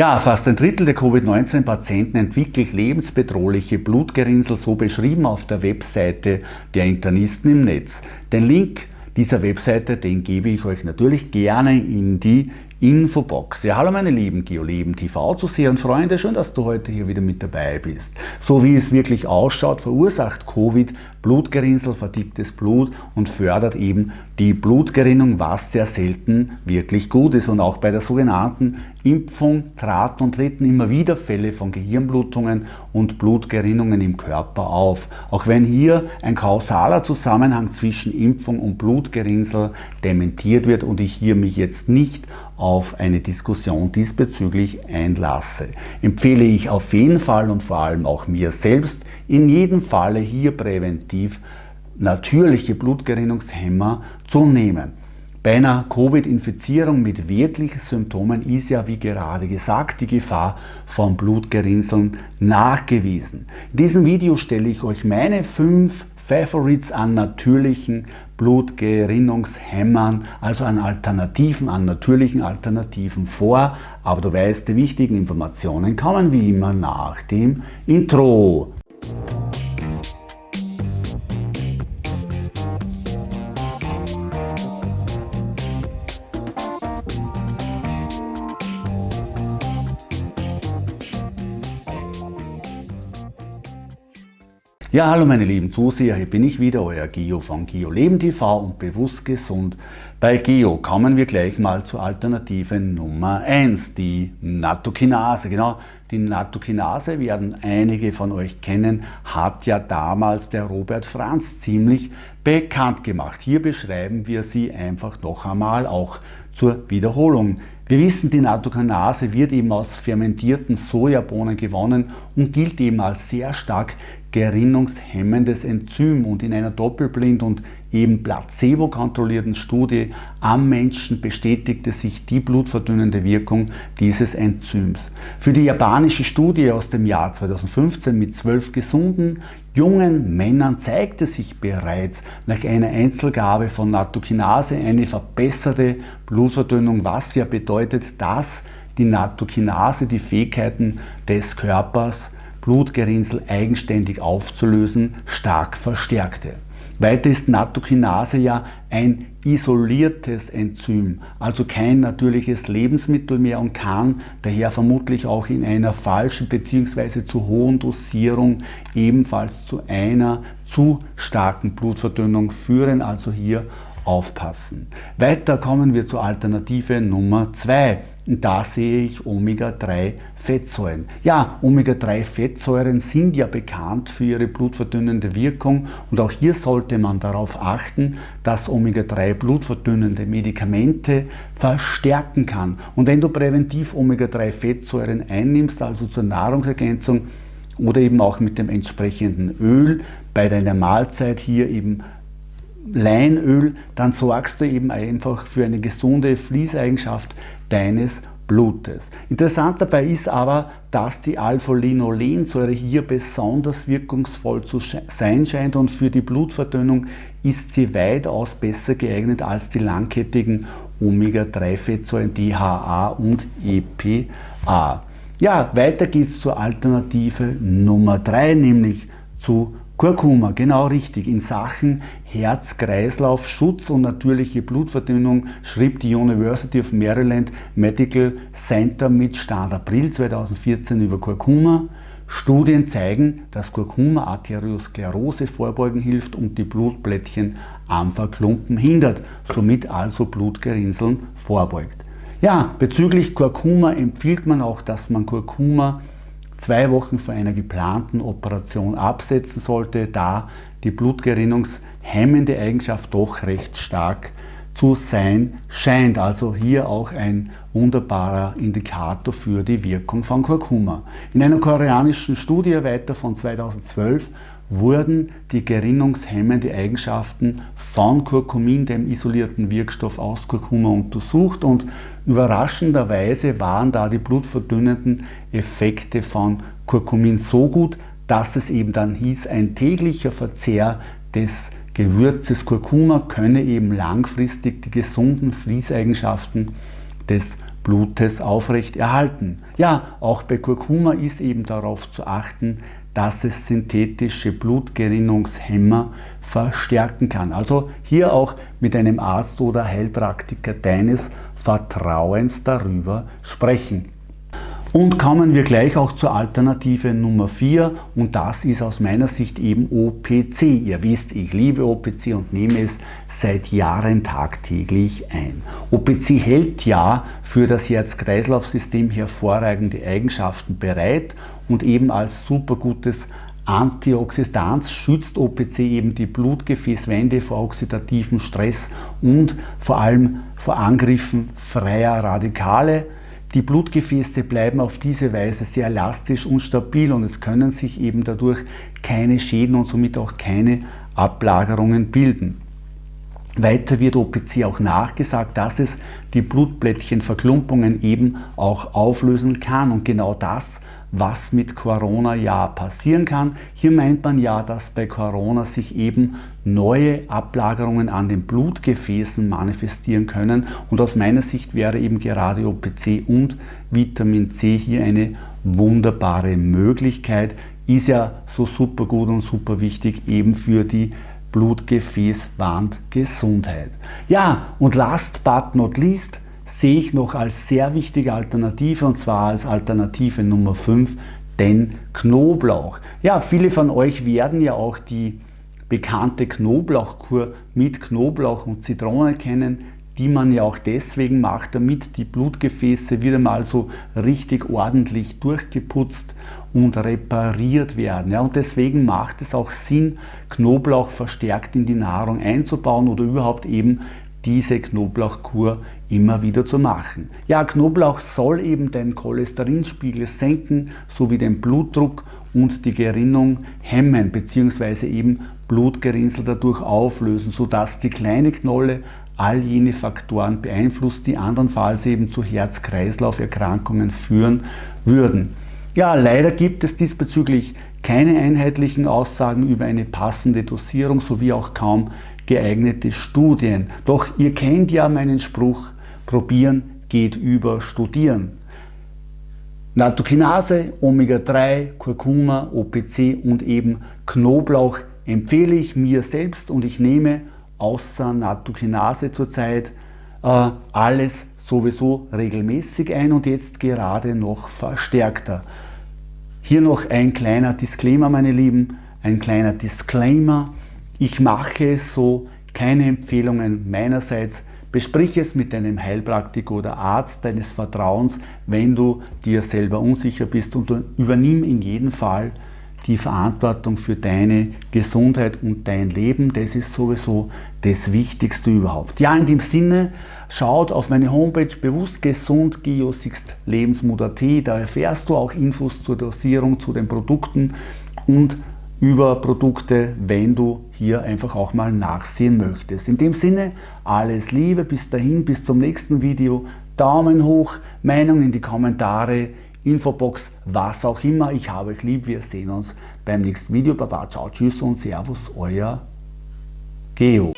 Ja, fast ein Drittel der Covid-19-Patienten entwickelt lebensbedrohliche Blutgerinnsel, so beschrieben auf der Webseite der Internisten im Netz. Den Link dieser Webseite, den gebe ich euch natürlich gerne in die Infobox. Ja, hallo meine lieben GeoLeben TV Zuseher und Freunde, schön, dass du heute hier wieder mit dabei bist. So wie es wirklich ausschaut, verursacht Covid Blutgerinnsel, verdicktes Blut und fördert eben die Blutgerinnung, was sehr selten wirklich gut ist. Und auch bei der sogenannten Impfung traten und treten immer wieder Fälle von Gehirnblutungen und Blutgerinnungen im Körper auf. Auch wenn hier ein kausaler Zusammenhang zwischen Impfung und Blutgerinnsel dementiert wird und ich hier mich jetzt nicht auf eine Diskussion diesbezüglich einlasse. Empfehle ich auf jeden Fall und vor allem auch mir selbst, in jedem Falle hier präventiv natürliche Blutgerinnungshemmer zu nehmen. Bei einer Covid-Infizierung mit wirklichen Symptomen ist ja, wie gerade gesagt, die Gefahr von Blutgerinnseln nachgewiesen. In diesem Video stelle ich euch meine fünf Favorites an natürlichen Blutgerinnungshämmern, also an Alternativen, an natürlichen Alternativen vor. Aber du weißt, die wichtigen Informationen kommen wie immer nach dem Intro. Ja, hallo meine lieben Zuseher, hier bin ich wieder, euer Geo von Geo Leben TV und Bewusst Gesund. Bei Geo kommen wir gleich mal zur Alternative Nummer 1, die Nattokinase. Genau, die Nattokinase werden einige von euch kennen, hat ja damals der Robert Franz ziemlich bekannt gemacht. Hier beschreiben wir sie einfach noch einmal, auch zur Wiederholung. Wir wissen, die Nattokinase wird eben aus fermentierten Sojabohnen gewonnen und gilt eben als sehr stark gerinnungshemmendes Enzym und in einer doppelblind und eben placebo-kontrollierten Studie am Menschen bestätigte sich die blutverdünnende Wirkung dieses Enzyms. Für die japanische Studie aus dem Jahr 2015 mit zwölf gesunden jungen Männern zeigte sich bereits nach einer Einzelgabe von Nattokinase eine verbesserte Blutverdünnung, was ja bedeutet, dass die Nattokinase die Fähigkeiten des Körpers Blutgerinnsel eigenständig aufzulösen, stark verstärkte. Weiter ist Nattokinase ja ein isoliertes Enzym, also kein natürliches Lebensmittel mehr und kann daher vermutlich auch in einer falschen bzw. zu hohen Dosierung ebenfalls zu einer zu starken Blutverdünnung führen, also hier aufpassen. Weiter kommen wir zur Alternative Nummer 2. Und da sehe ich Omega-3-Fettsäuren. Ja, Omega-3-Fettsäuren sind ja bekannt für ihre blutverdünnende Wirkung und auch hier sollte man darauf achten, dass Omega-3 blutverdünnende Medikamente verstärken kann. Und wenn du präventiv Omega-3-Fettsäuren einnimmst, also zur Nahrungsergänzung oder eben auch mit dem entsprechenden Öl bei deiner Mahlzeit hier eben Leinöl, dann sorgst du eben einfach für eine gesunde Fließeigenschaft deines Blutes. Interessant dabei ist aber, dass die Alpha-Linolensäure hier besonders wirkungsvoll zu sein scheint und für die Blutverdünnung ist sie weitaus besser geeignet als die langkettigen Omega-3-Fettsäuren DHA und EPA. Ja, weiter geht es zur Alternative Nummer 3, nämlich zu Kurkuma, genau richtig. In Sachen Herz-Kreislauf, Schutz und natürliche Blutverdünnung schrieb die University of Maryland Medical Center mit Stand April 2014 über Kurkuma. Studien zeigen, dass Kurkuma Arteriosklerose vorbeugen hilft und die Blutblättchen am Verklumpen hindert, somit also Blutgerinnseln vorbeugt. Ja, bezüglich Kurkuma empfiehlt man auch, dass man Kurkuma zwei Wochen vor einer geplanten Operation absetzen sollte, da die blutgerinnungshemmende Eigenschaft doch recht stark zu sein scheint. Also hier auch ein wunderbarer Indikator für die Wirkung von Kurkuma. In einer koreanischen Studie weiter von 2012 wurden die gerinnungshemmende Eigenschaften von Kurkumin, dem isolierten Wirkstoff aus Kurkuma, untersucht und überraschenderweise waren da die blutverdünnenden Effekte von Kurkumin so gut, dass es eben dann hieß, ein täglicher Verzehr des Gewürzes Kurkuma könne eben langfristig die gesunden Fließeigenschaften des Blutes aufrecht erhalten. Ja, auch bei Kurkuma ist eben darauf zu achten, dass es synthetische Blutgerinnungshemmer verstärken kann. Also hier auch mit einem Arzt oder Heilpraktiker deines Vertrauens darüber sprechen. Und kommen wir gleich auch zur Alternative Nummer 4 und das ist aus meiner Sicht eben OPC. Ihr wisst, ich liebe OPC und nehme es seit Jahren tagtäglich ein. OPC hält ja für das Herz-Kreislauf-System hervorragende Eigenschaften bereit und eben als super gutes Antioxidanz schützt OPC eben die Blutgefäßwände vor oxidativem Stress und vor allem vor Angriffen freier Radikale. Die Blutgefäße bleiben auf diese Weise sehr elastisch und stabil und es können sich eben dadurch keine Schäden und somit auch keine Ablagerungen bilden. Weiter wird OPC auch nachgesagt, dass es die Blutblättchenverklumpungen eben auch auflösen kann und genau das was mit Corona ja passieren kann. Hier meint man ja, dass bei Corona sich eben neue Ablagerungen an den Blutgefäßen manifestieren können und aus meiner Sicht wäre eben gerade OPC und Vitamin C hier eine wunderbare Möglichkeit, ist ja so super gut und super wichtig eben für die Blutgefäßwandgesundheit. Ja, und last but not least, sehe ich noch als sehr wichtige Alternative und zwar als Alternative Nummer 5 den Knoblauch. Ja, viele von euch werden ja auch die bekannte Knoblauchkur mit Knoblauch und Zitrone kennen, die man ja auch deswegen macht, damit die Blutgefäße wieder mal so richtig ordentlich durchgeputzt und repariert werden. Ja, und deswegen macht es auch Sinn, Knoblauch verstärkt in die Nahrung einzubauen oder überhaupt eben diese Knoblauchkur immer wieder zu machen. Ja, Knoblauch soll eben den Cholesterinspiegel senken sowie den Blutdruck und die Gerinnung hemmen bzw. eben Blutgerinnsel dadurch auflösen, sodass die kleine Knolle all jene Faktoren beeinflusst, die andernfalls eben zu Herz-Kreislauf-Erkrankungen führen würden. Ja, leider gibt es diesbezüglich keine einheitlichen Aussagen über eine passende Dosierung sowie auch kaum geeignete Studien. Doch ihr kennt ja meinen Spruch, probieren geht über studieren. Nattokinase, Omega-3, Kurkuma, OPC und eben Knoblauch empfehle ich mir selbst und ich nehme außer Nattokinase zurzeit äh, alles sowieso regelmäßig ein und jetzt gerade noch verstärkter. Hier noch ein kleiner Disclaimer, meine Lieben, ein kleiner Disclaimer. Ich mache so, keine Empfehlungen meinerseits. Besprich es mit deinem Heilpraktiker oder Arzt deines Vertrauens, wenn du dir selber unsicher bist und übernimm in jedem Fall die Verantwortung für deine Gesundheit und dein Leben. Das ist sowieso das Wichtigste überhaupt. Ja, in dem Sinne, schaut auf meine Homepage bewusst gesund geosixt lebensmut.at. Da erfährst du auch Infos zur Dosierung, zu den Produkten und über Produkte, wenn du hier einfach auch mal nachsehen möchtest. In dem Sinne, alles Liebe, bis dahin, bis zum nächsten Video. Daumen hoch, Meinung in die Kommentare, Infobox, was auch immer. Ich habe euch lieb, wir sehen uns beim nächsten Video. Baba, ciao, tschüss und servus, euer Geo.